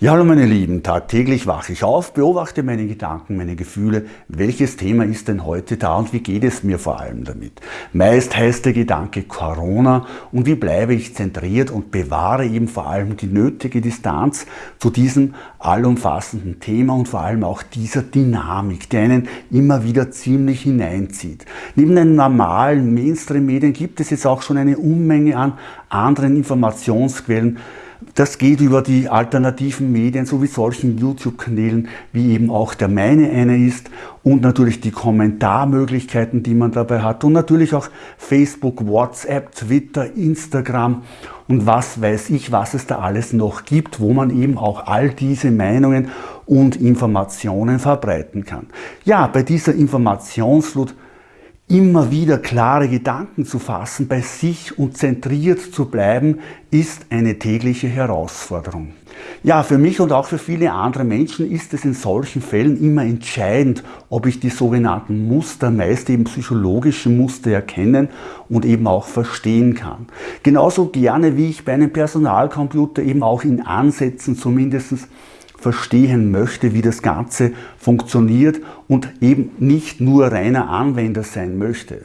Ja, hallo meine Lieben, tagtäglich wache ich auf, beobachte meine Gedanken, meine Gefühle. Welches Thema ist denn heute da und wie geht es mir vor allem damit? Meist heißt der Gedanke Corona und wie bleibe ich zentriert und bewahre eben vor allem die nötige Distanz zu diesem allumfassenden Thema und vor allem auch dieser Dynamik, die einen immer wieder ziemlich hineinzieht. Neben den normalen Mainstream-Medien gibt es jetzt auch schon eine Unmenge an anderen Informationsquellen, das geht über die alternativen Medien, so wie solchen YouTube-Kanälen, wie eben auch der meine eine ist und natürlich die Kommentarmöglichkeiten, die man dabei hat und natürlich auch Facebook, WhatsApp, Twitter, Instagram und was weiß ich, was es da alles noch gibt, wo man eben auch all diese Meinungen und Informationen verbreiten kann. Ja, bei dieser Informationsflut Immer wieder klare Gedanken zu fassen, bei sich und zentriert zu bleiben, ist eine tägliche Herausforderung. Ja, für mich und auch für viele andere Menschen ist es in solchen Fällen immer entscheidend, ob ich die sogenannten Muster, meist eben psychologische Muster erkennen und eben auch verstehen kann. Genauso gerne wie ich bei einem Personalcomputer eben auch in Ansätzen zumindest verstehen möchte, wie das Ganze funktioniert und eben nicht nur reiner Anwender sein möchte.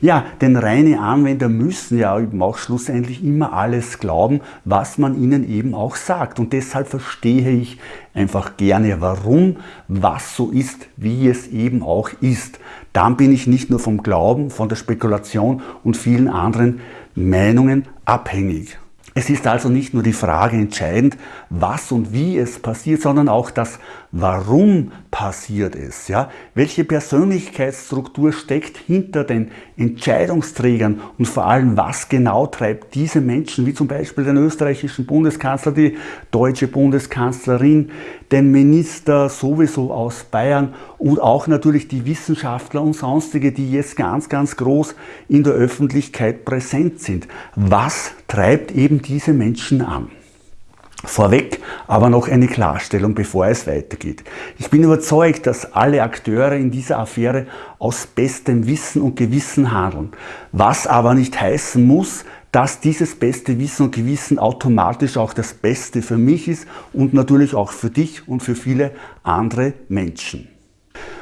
Ja, denn reine Anwender müssen ja eben auch schlussendlich immer alles glauben, was man ihnen eben auch sagt. Und deshalb verstehe ich einfach gerne, warum was so ist, wie es eben auch ist. Dann bin ich nicht nur vom Glauben, von der Spekulation und vielen anderen Meinungen abhängig. Es ist also nicht nur die Frage entscheidend, was und wie es passiert, sondern auch das Warum passiert es? Ja? Welche Persönlichkeitsstruktur steckt hinter den Entscheidungsträgern und vor allem, was genau treibt diese Menschen, wie zum Beispiel den österreichischen Bundeskanzler, die deutsche Bundeskanzlerin, den Minister sowieso aus Bayern und auch natürlich die Wissenschaftler und sonstige, die jetzt ganz, ganz groß in der Öffentlichkeit präsent sind. Was treibt eben diese Menschen an? Vorweg aber noch eine Klarstellung, bevor es weitergeht. Ich bin überzeugt, dass alle Akteure in dieser Affäre aus bestem Wissen und Gewissen handeln. Was aber nicht heißen muss, dass dieses beste Wissen und Gewissen automatisch auch das Beste für mich ist und natürlich auch für dich und für viele andere Menschen.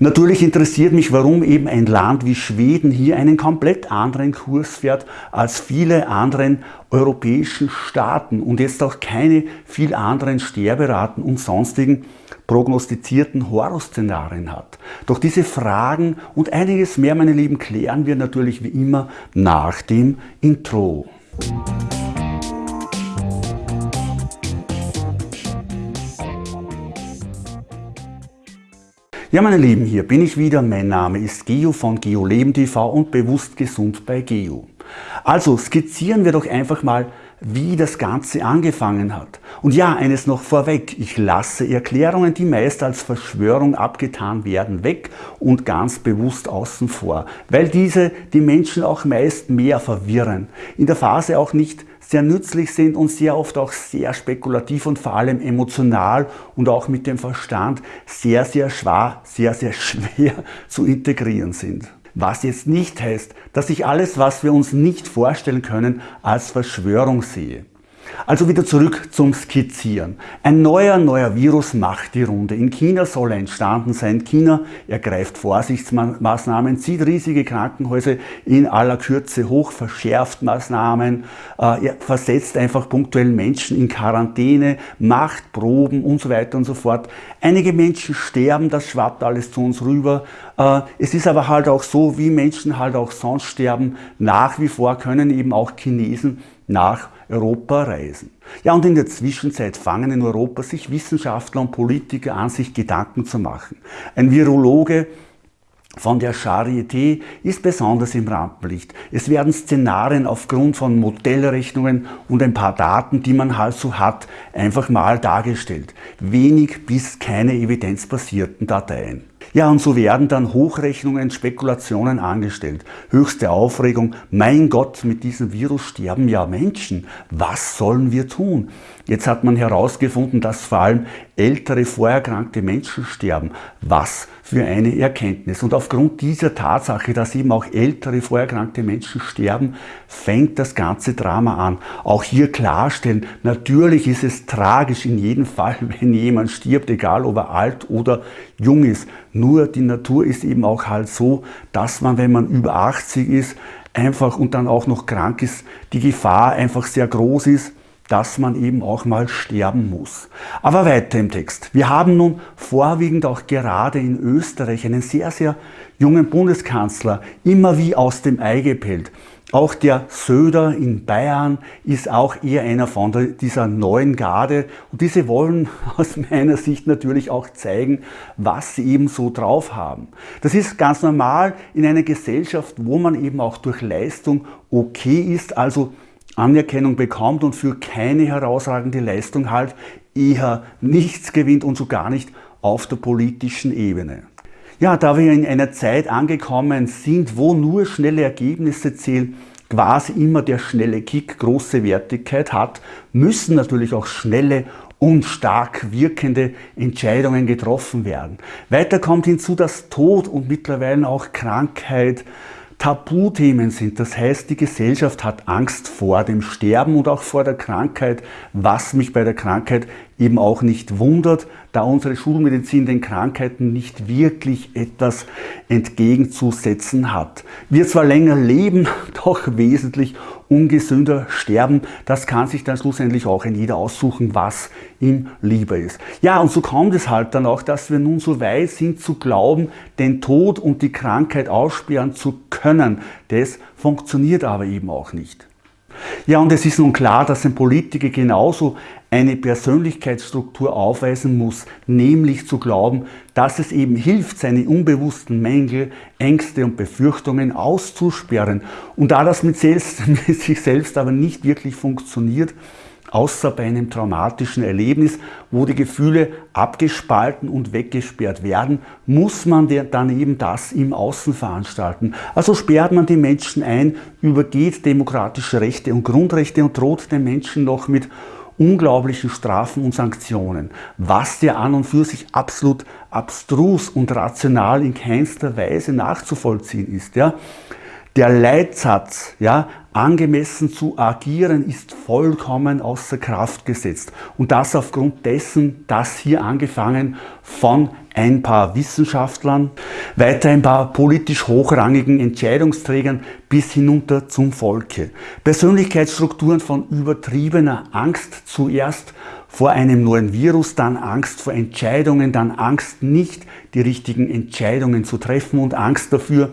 Natürlich interessiert mich, warum eben ein Land wie Schweden hier einen komplett anderen Kurs fährt als viele anderen europäischen Staaten und jetzt auch keine viel anderen Sterberaten und sonstigen prognostizierten Horrorszenarien hat. Doch diese Fragen und einiges mehr, meine Lieben, klären wir natürlich wie immer nach dem Intro. Ja, meine Lieben, hier bin ich wieder. Mein Name ist Geo von GeoLeben TV und bewusst gesund bei Geo. Also skizzieren wir doch einfach mal, wie das Ganze angefangen hat. Und ja, eines noch vorweg, ich lasse Erklärungen, die meist als Verschwörung abgetan werden, weg und ganz bewusst außen vor, weil diese die Menschen auch meist mehr verwirren. In der Phase auch nicht sehr nützlich sind und sehr oft auch sehr spekulativ und vor allem emotional und auch mit dem Verstand sehr, sehr schwer, sehr, sehr schwer zu integrieren sind. Was jetzt nicht heißt, dass ich alles, was wir uns nicht vorstellen können, als Verschwörung sehe. Also wieder zurück zum Skizzieren. Ein neuer, neuer Virus macht die Runde. In China soll er entstanden sein. China ergreift Vorsichtsmaßnahmen, zieht riesige Krankenhäuser in aller Kürze hoch, verschärft Maßnahmen, äh, versetzt einfach punktuell Menschen in Quarantäne, macht Proben und so weiter und so fort. Einige Menschen sterben, das schwappt alles zu uns rüber. Äh, es ist aber halt auch so, wie Menschen halt auch sonst sterben, nach wie vor können eben auch Chinesen nach Europa reisen. Ja, und in der Zwischenzeit fangen in Europa sich Wissenschaftler und Politiker an, sich Gedanken zu machen. Ein Virologe von der Charité ist besonders im Rampenlicht. Es werden Szenarien aufgrund von Modellrechnungen und ein paar Daten, die man halt so hat, einfach mal dargestellt. Wenig bis keine evidenzbasierten Dateien. Ja, und so werden dann Hochrechnungen, Spekulationen angestellt. Höchste Aufregung. Mein Gott, mit diesem Virus sterben ja Menschen. Was sollen wir tun? Jetzt hat man herausgefunden, dass vor allem ältere, vorerkrankte Menschen sterben. Was für eine Erkenntnis. Und aufgrund dieser Tatsache, dass eben auch ältere, vorerkrankte Menschen sterben, fängt das ganze Drama an. Auch hier klarstellen, natürlich ist es tragisch in jedem Fall, wenn jemand stirbt, egal ob er alt oder jung ist. Nur die Natur ist eben auch halt so, dass man, wenn man über 80 ist, einfach und dann auch noch krank ist, die Gefahr einfach sehr groß ist, dass man eben auch mal sterben muss. Aber weiter im Text. Wir haben nun vorwiegend auch gerade in Österreich einen sehr, sehr jungen Bundeskanzler, immer wie aus dem Ei gepellt. Auch der Söder in Bayern ist auch eher einer von dieser neuen Garde und diese wollen aus meiner Sicht natürlich auch zeigen, was sie eben so drauf haben. Das ist ganz normal in einer Gesellschaft, wo man eben auch durch Leistung okay ist, also Anerkennung bekommt und für keine herausragende Leistung halt eher nichts gewinnt und so gar nicht auf der politischen Ebene. Ja, da wir in einer Zeit angekommen sind, wo nur schnelle Ergebnisse zählen, quasi immer der schnelle Kick große Wertigkeit hat, müssen natürlich auch schnelle und stark wirkende Entscheidungen getroffen werden. Weiter kommt hinzu, dass Tod und mittlerweile auch Krankheit Tabuthemen sind. Das heißt, die Gesellschaft hat Angst vor dem Sterben und auch vor der Krankheit, was mich bei der Krankheit eben auch nicht wundert, da unsere Schulmedizin den Krankheiten nicht wirklich etwas entgegenzusetzen hat. Wir zwar länger leben, doch wesentlich ungesünder sterben. Das kann sich dann schlussendlich auch ein jeder aussuchen, was ihm lieber ist. Ja, und so kommt es halt dann auch, dass wir nun so weit sind zu glauben, den Tod und die Krankheit aussperren zu können. Das funktioniert aber eben auch nicht. Ja, und es ist nun klar, dass ein Politiker genauso eine Persönlichkeitsstruktur aufweisen muss, nämlich zu glauben, dass es eben hilft, seine unbewussten Mängel, Ängste und Befürchtungen auszusperren. Und da das mit, selbst, mit sich selbst aber nicht wirklich funktioniert, außer bei einem traumatischen Erlebnis, wo die Gefühle abgespalten und weggesperrt werden, muss man dann eben das im Außen veranstalten. Also sperrt man die Menschen ein, übergeht demokratische Rechte und Grundrechte und droht den Menschen noch mit unglaublichen Strafen und Sanktionen, was ja an und für sich absolut abstrus und rational in keinster Weise nachzuvollziehen ist. Ja. Der Leitsatz, ja, angemessen zu agieren, ist vollkommen außer Kraft gesetzt. Und das aufgrund dessen, dass hier angefangen von ein paar Wissenschaftlern, weiter ein paar politisch hochrangigen Entscheidungsträgern bis hinunter zum Volke. Persönlichkeitsstrukturen von übertriebener Angst zuerst vor einem neuen Virus, dann Angst vor Entscheidungen, dann Angst nicht die richtigen Entscheidungen zu treffen und Angst dafür,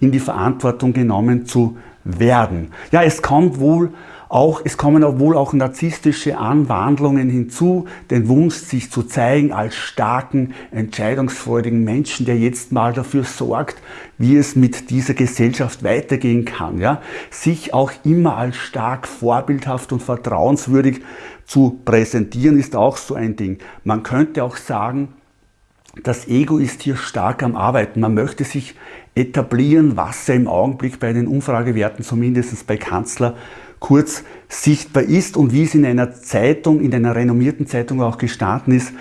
in die Verantwortung genommen zu werden. Ja, es kommt wohl auch, es kommen wohl auch narzisstische Anwandlungen hinzu, den Wunsch, sich zu zeigen als starken, entscheidungsfreudigen Menschen, der jetzt mal dafür sorgt, wie es mit dieser Gesellschaft weitergehen kann. Ja? Sich auch immer als stark, vorbildhaft und vertrauenswürdig zu präsentieren, ist auch so ein Ding. Man könnte auch sagen, das Ego ist hier stark am Arbeiten. Man möchte sich etablieren, was ja im Augenblick bei den Umfragewerten, zumindest bei Kanzler, kurz sichtbar ist und wie es in einer Zeitung, in einer renommierten Zeitung auch gestanden ist,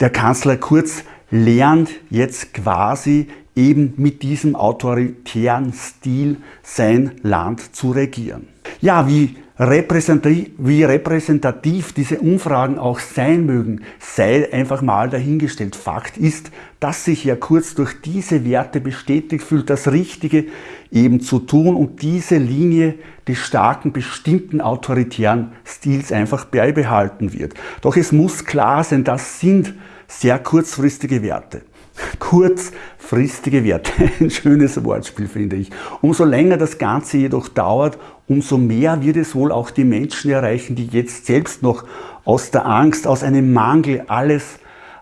der Kanzler Kurz lernt jetzt quasi eben mit diesem autoritären Stil sein Land zu regieren. Ja, wie repräsentativ, wie repräsentativ diese Umfragen auch sein mögen, sei einfach mal dahingestellt. Fakt ist, dass sich ja kurz durch diese Werte bestätigt fühlt, das Richtige eben zu tun und diese Linie des starken, bestimmten autoritären Stils einfach beibehalten wird. Doch es muss klar sein, das sind sehr kurzfristige Werte. Kurzfristige Werte, ein schönes Wortspiel finde ich. Umso länger das Ganze jedoch dauert, umso mehr wird es wohl auch die Menschen erreichen, die jetzt selbst noch aus der Angst, aus einem Mangel alles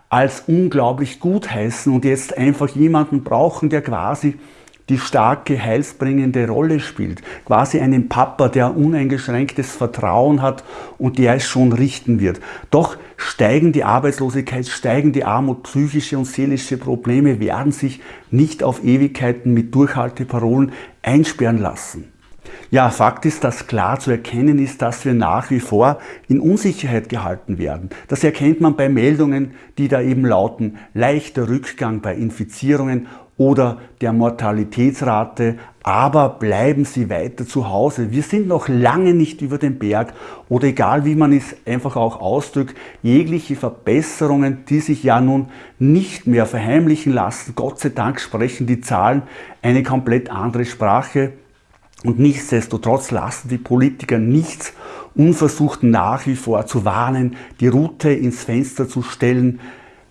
als unglaublich gut heißen und jetzt einfach jemanden brauchen, der quasi die starke, heilsbringende Rolle spielt. Quasi einen Papa, der uneingeschränktes Vertrauen hat und der es schon richten wird. Doch steigen die Arbeitslosigkeit, steigen die Armut, psychische und seelische Probleme werden sich nicht auf Ewigkeiten mit Durchhalteparolen einsperren lassen. Ja, Fakt ist, dass klar zu erkennen ist, dass wir nach wie vor in Unsicherheit gehalten werden. Das erkennt man bei Meldungen, die da eben lauten, leichter Rückgang bei Infizierungen oder der Mortalitätsrate, aber bleiben Sie weiter zu Hause. Wir sind noch lange nicht über den Berg oder egal wie man es einfach auch ausdrückt, jegliche Verbesserungen, die sich ja nun nicht mehr verheimlichen lassen. Gott sei Dank sprechen die Zahlen eine komplett andere Sprache. Und nichtsdestotrotz lassen die Politiker nichts unversucht nach wie vor zu warnen, die Route ins Fenster zu stellen,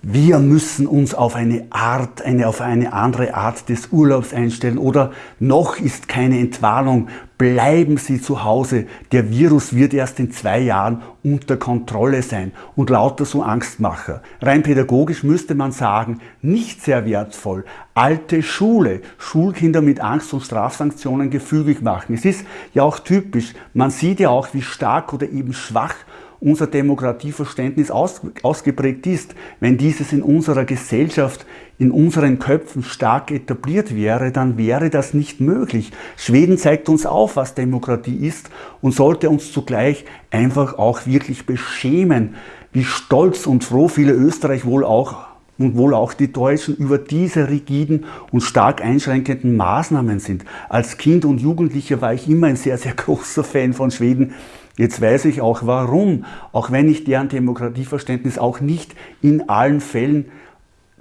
wir müssen uns auf eine Art, eine, auf eine andere Art des Urlaubs einstellen. Oder noch ist keine Entwarnung, bleiben Sie zu Hause, der Virus wird erst in zwei Jahren unter Kontrolle sein. Und lauter so Angstmacher. Rein pädagogisch müsste man sagen, nicht sehr wertvoll, alte Schule, Schulkinder mit Angst und Strafsanktionen gefügig machen. Es ist ja auch typisch, man sieht ja auch, wie stark oder eben schwach unser Demokratieverständnis aus, ausgeprägt ist, wenn dieses in unserer Gesellschaft, in unseren Köpfen stark etabliert wäre, dann wäre das nicht möglich. Schweden zeigt uns auf, was Demokratie ist und sollte uns zugleich einfach auch wirklich beschämen, wie stolz und froh viele Österreich wohl auch und wohl auch die Deutschen über diese rigiden und stark einschränkenden Maßnahmen sind. Als Kind und Jugendlicher war ich immer ein sehr, sehr großer Fan von Schweden. Jetzt weiß ich auch warum, auch wenn ich deren Demokratieverständnis auch nicht in allen Fällen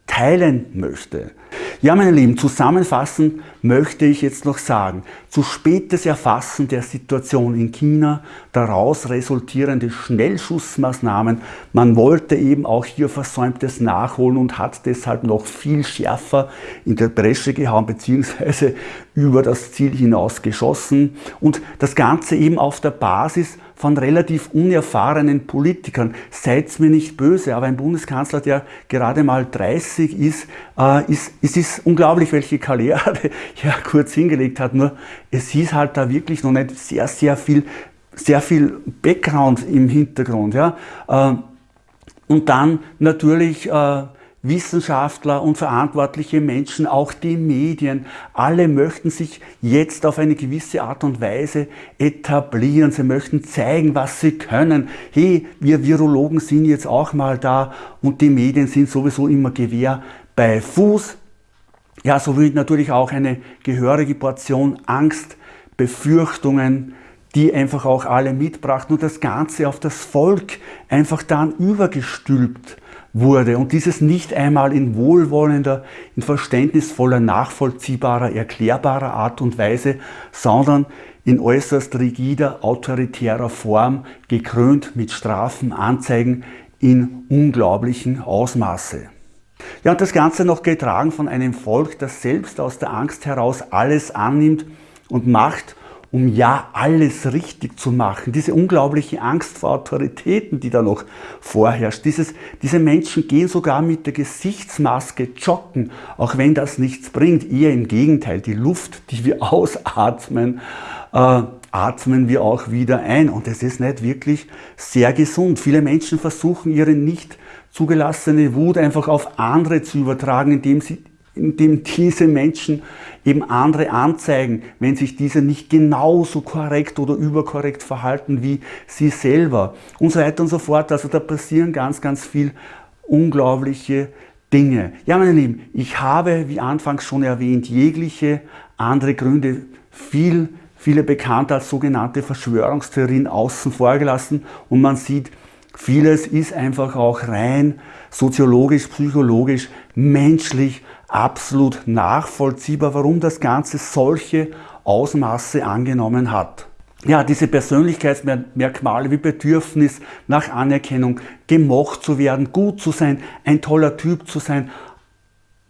teilen möchte. Ja, meine Lieben, zusammenfassend möchte ich jetzt noch sagen, zu spätes Erfassen der Situation in China, daraus resultierende Schnellschussmaßnahmen, man wollte eben auch hier Versäumtes nachholen und hat deshalb noch viel schärfer in der Bresche gehauen bzw. über das Ziel hinaus geschossen und das Ganze eben auf der Basis von relativ unerfahrenen Politikern. Seid's mir nicht böse, aber ein Bundeskanzler, der gerade mal 30 ist, äh, ist, es ist unglaublich, welche Karriere er kurz hingelegt hat. Nur es ist halt da wirklich noch nicht sehr, sehr viel, sehr viel Background im Hintergrund. Ja? Äh, und dann natürlich äh, Wissenschaftler und verantwortliche Menschen, auch die Medien, alle möchten sich jetzt auf eine gewisse Art und Weise etablieren. Sie möchten zeigen, was sie können. Hey, wir Virologen sind jetzt auch mal da und die Medien sind sowieso immer Gewehr bei Fuß. Ja, sowie natürlich auch eine gehörige Portion Angst, Befürchtungen, die einfach auch alle mitbrachten und das Ganze auf das Volk einfach dann übergestülpt wurde und dieses nicht einmal in wohlwollender, in verständnisvoller, nachvollziehbarer, erklärbarer Art und Weise, sondern in äußerst rigider, autoritärer Form, gekrönt mit Strafen, Anzeigen in unglaublichen Ausmaße. Ja, und das Ganze noch getragen von einem Volk, das selbst aus der Angst heraus alles annimmt und macht um ja alles richtig zu machen. Diese unglaubliche Angst vor Autoritäten, die da noch vorherrscht. Dieses, diese Menschen gehen sogar mit der Gesichtsmaske joggen, auch wenn das nichts bringt. Eher im Gegenteil, die Luft, die wir ausatmen, äh, atmen wir auch wieder ein. Und es ist nicht wirklich sehr gesund. Viele Menschen versuchen ihre nicht zugelassene Wut einfach auf andere zu übertragen, indem sie indem diese Menschen eben andere anzeigen, wenn sich diese nicht genauso korrekt oder überkorrekt verhalten wie sie selber und so weiter und so fort. Also da passieren ganz, ganz viel unglaubliche Dinge. Ja, meine Lieben, ich habe, wie anfangs schon erwähnt, jegliche andere Gründe viel, viele bekannte als sogenannte Verschwörungstheorien außen vor gelassen und man sieht, vieles ist einfach auch rein soziologisch, psychologisch, menschlich absolut nachvollziehbar, warum das Ganze solche Ausmaße angenommen hat. Ja, diese Persönlichkeitsmerkmale wie Bedürfnis nach Anerkennung, gemocht zu werden, gut zu sein, ein toller Typ zu sein,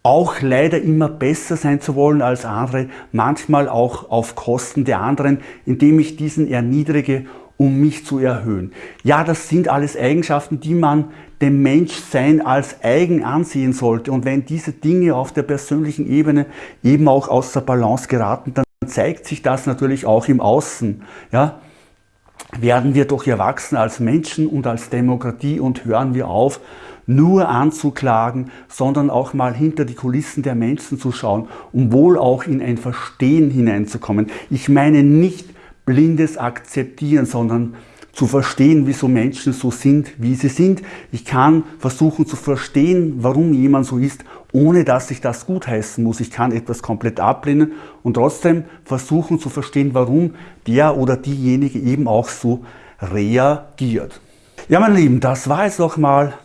auch leider immer besser sein zu wollen als andere, manchmal auch auf Kosten der anderen, indem ich diesen erniedrige um mich zu erhöhen. Ja, das sind alles Eigenschaften, die man dem Menschsein als eigen ansehen sollte. Und wenn diese Dinge auf der persönlichen Ebene eben auch aus der Balance geraten, dann zeigt sich das natürlich auch im Außen. Ja? Werden wir doch erwachsen als Menschen und als Demokratie und hören wir auf, nur anzuklagen, sondern auch mal hinter die Kulissen der Menschen zu schauen, um wohl auch in ein Verstehen hineinzukommen. Ich meine nicht blindes Akzeptieren, sondern zu verstehen, wieso Menschen so sind, wie sie sind. Ich kann versuchen zu verstehen, warum jemand so ist, ohne dass ich das gutheißen muss. Ich kann etwas komplett ablehnen und trotzdem versuchen zu verstehen, warum der oder diejenige eben auch so reagiert. Ja, meine Lieben, das war jetzt nochmal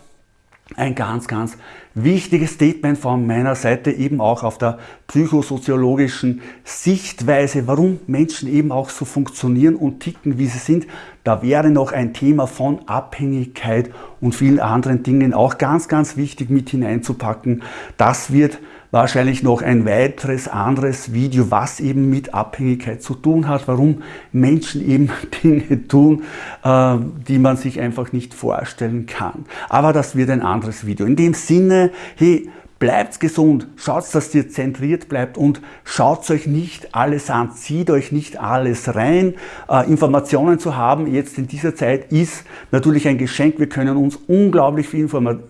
ein ganz, ganz wichtiges Statement von meiner Seite eben auch auf der psychosoziologischen Sichtweise, warum Menschen eben auch so funktionieren und ticken, wie sie sind. Da wäre noch ein Thema von Abhängigkeit und vielen anderen Dingen auch ganz, ganz wichtig mit hineinzupacken. Das wird wahrscheinlich noch ein weiteres anderes Video, was eben mit Abhängigkeit zu tun hat, warum Menschen eben Dinge tun, äh, die man sich einfach nicht vorstellen kann. Aber das wird ein anderes Video. In dem Sinne, hey, Bleibt gesund, schaut, dass ihr zentriert bleibt und schaut euch nicht alles an, zieht euch nicht alles rein. Äh, Informationen zu haben jetzt in dieser Zeit ist natürlich ein Geschenk. Wir können uns unglaublich viel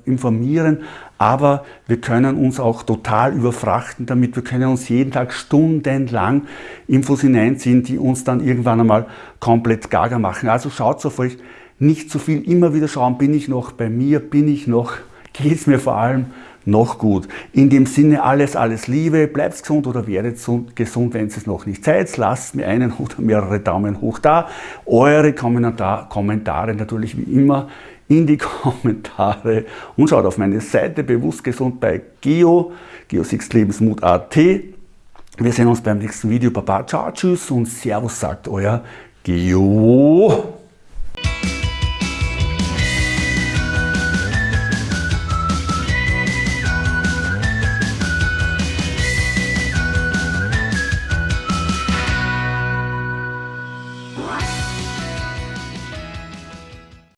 informieren, aber wir können uns auch total überfrachten damit. Wir können uns jeden Tag stundenlang Infos hineinziehen, die uns dann irgendwann einmal komplett gaga machen. Also schaut auf euch nicht zu viel, immer wieder schauen, bin ich noch bei mir, bin ich noch, geht es mir vor allem noch gut. In dem Sinne alles, alles Liebe, bleibt gesund oder werdet gesund, wenn es noch nicht seid. Lasst mir einen oder mehrere Daumen hoch da. Eure Kommentar Kommentare natürlich wie immer in die Kommentare und schaut auf meine Seite bewusst gesund bei Geo, geosixlebensmut.at. Wir sehen uns beim nächsten Video. Baba, ciao, tschüss und Servus sagt euer Geo.